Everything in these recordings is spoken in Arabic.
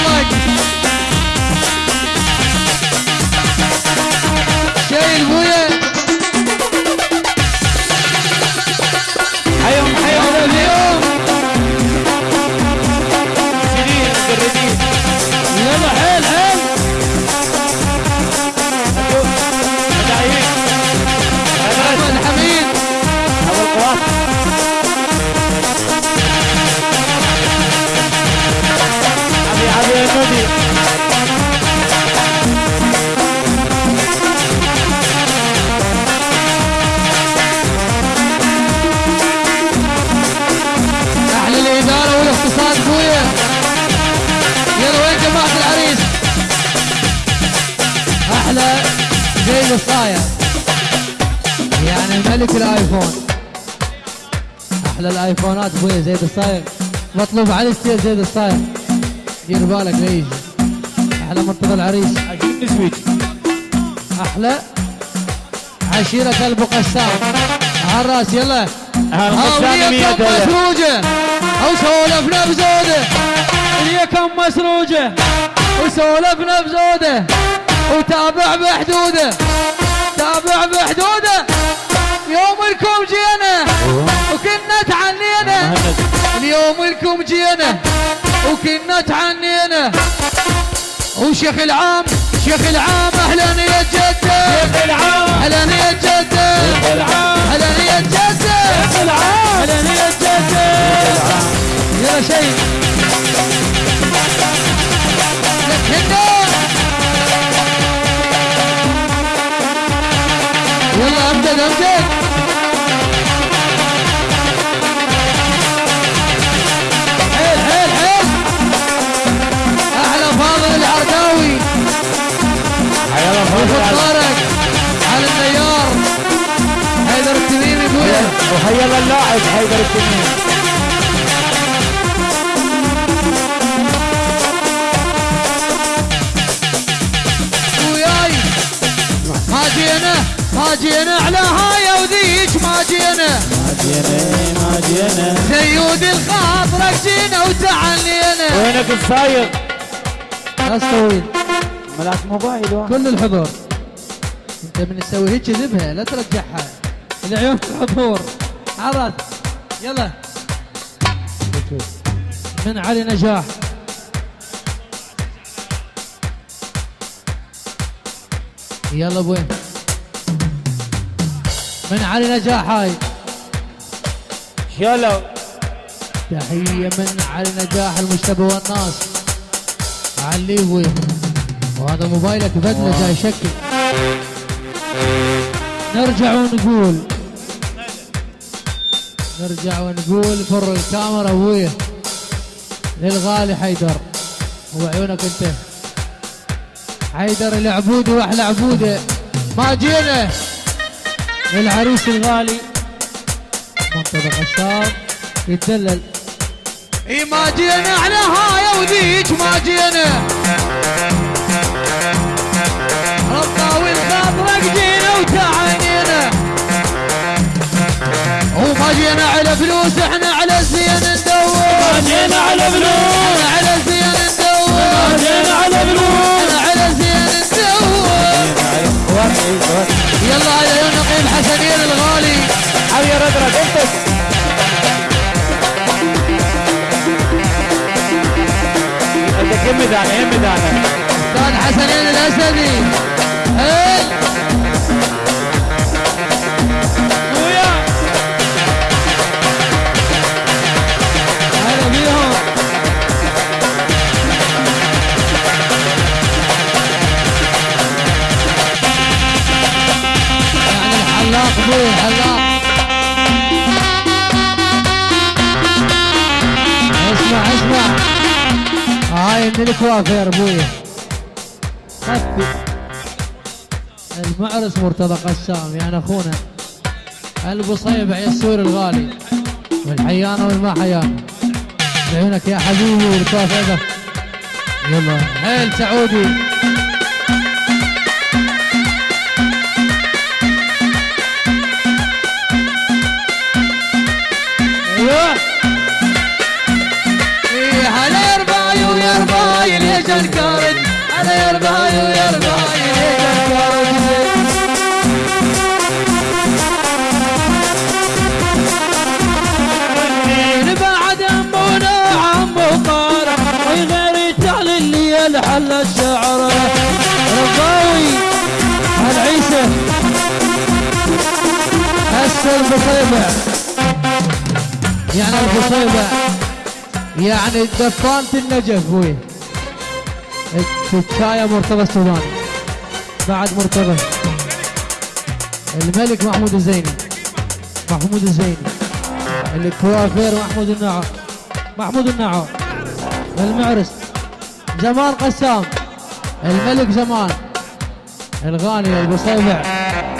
like الصايع يعني ملك الآيفون. أحلى الآيفونات بويا زيد الصايع مطلوب على الستيل زيد الصايع دير بالك يجي. أحلى منطقة العريس. أحلى. عشيرة ابو قسام. على الرأس يلا. هالقسام هاولية مية كم دولار. مسروجة. أو سولفنا بزودة هي كم مسروجة. وسولفنا بزودة وتابع بحدودة. تابع بحدودة. يوم لكم جينا. وكنا تعنينا اليوم لكم جينا. وكنا تعنينا وشيخ العام شيخ العام أهلا يا جدة. العام. أهلا يا جدة. العام. أهلا يا جدة. العام. أهلا يا جدة. يلا شيء حيدر التنين جينا ما جينا على هاي وذيك ما جينا ما جينا ما جينا زيود الخاطرك جينا وتعنينا وينك الصايغ ناس طويل ملاك موبايل. كل الحضور انت من تسوي هيك ذبها لا ترجعها العيون الحضور عرض يلا. من علي نجاح. يلا بوين من علي نجاح هاي. يلا. تحية من علي نجاح المجتبى والناس. علي وين وهذا موبايلك بدله جاي شكل. نرجع ونقول. نرجع ونقول فر الكاميرا ابويا للغالي حيدر. وعيونك أنت. حيدر العبودي وأحلى عبوده. ما جينا. العريس الغالي. منطقة الشام يتدلل إي ما جينا. على هاي وذيك ما جينا. جينا على فلوس إحنا على الزين ندور. جينا على فلوس. إحنا على الزين ندور. جينا على فلوس. إحنا على الزين ندور. يلا على نقيب حسنين الغالي. حبيبي ردرد انت إيه حسنين الأسدي. هل اسمع اسمع. هاي من الكوافير أبوي. خفي المعرس مرتضى قسام يعني أخونا. البصيبع يسور الغالي. والحيانه والما حيانه بعيونك يا حبيبي والكوافير يلا حيل سعودي أيوه. إيه هلا يا رباي ويا رباي ليش الكارد هلا من إيه، بعد أمونا عمو قارب وغير اللي الحل الشعر. رباوي هالعيسى هسه يعني البصيبة يعني دفانة النجف بوي الشاية مرتضى السوداني. بعد مرتضى. الملك محمود الزيني. محمود الزيني. الكوافير محمود النعو محمود النعو المعرس. جمال قسام. الملك جمال. الغاني البصيبع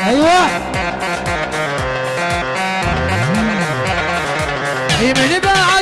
أيوه. يمن بعد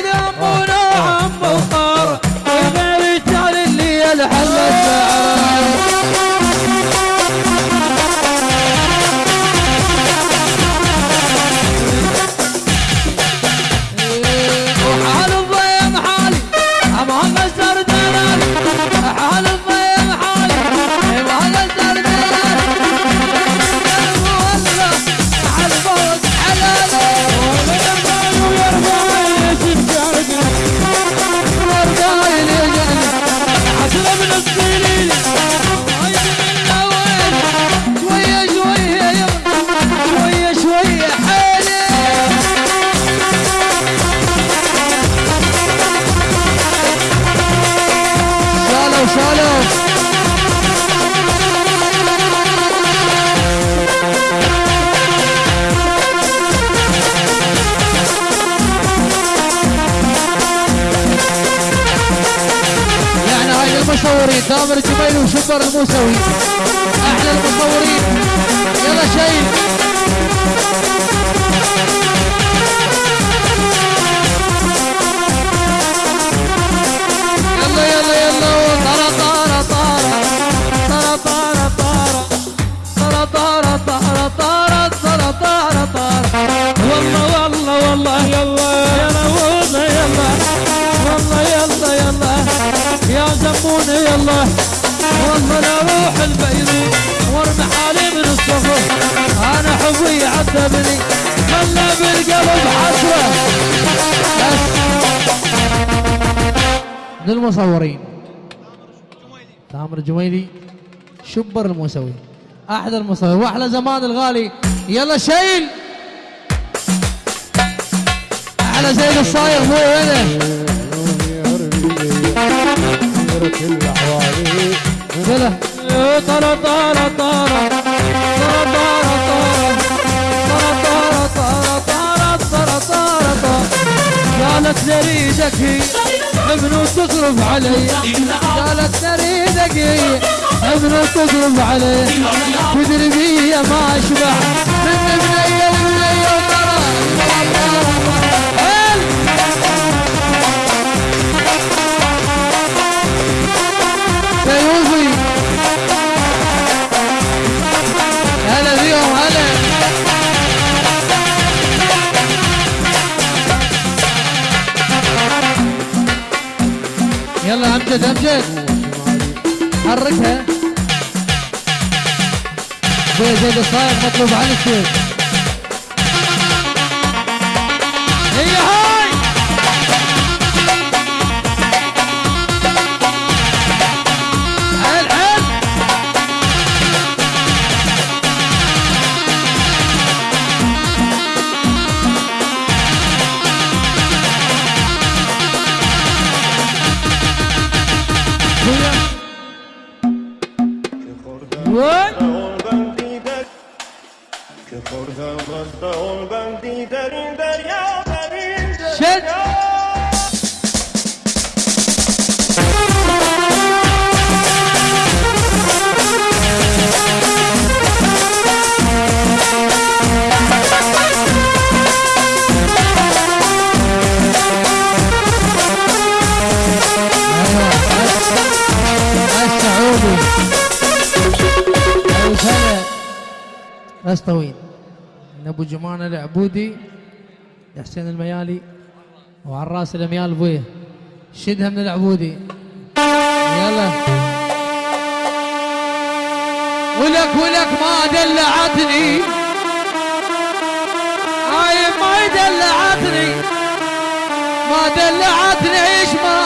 المشاورين. تامر الجميل وشكر الموسوي. أحلى المصورين يلا شايف حبي عذبني خلى بالقلب حسره بس للمصورين تامر الجميلي شبر الموسوي أحلى المصور واحلى زمان الغالي يلا شيل أحلى زين الصايغ مو وينه كذا وجهي ابن تقرب علي قالت نريدك ابن تقرب علي بدربي ما اشبع امجد امجد حركها. زي زيد الصايغ مطلوب السيف هي هاي! What? Çek. راس طويل من أبو جمانه العبودي حسين الميالي. وعلى الراس الاميال ابويه شدها من العبودي. يلا. ولك ولك ما دلعتني. هاي ما دلعتني. ما دلعتني إيش ما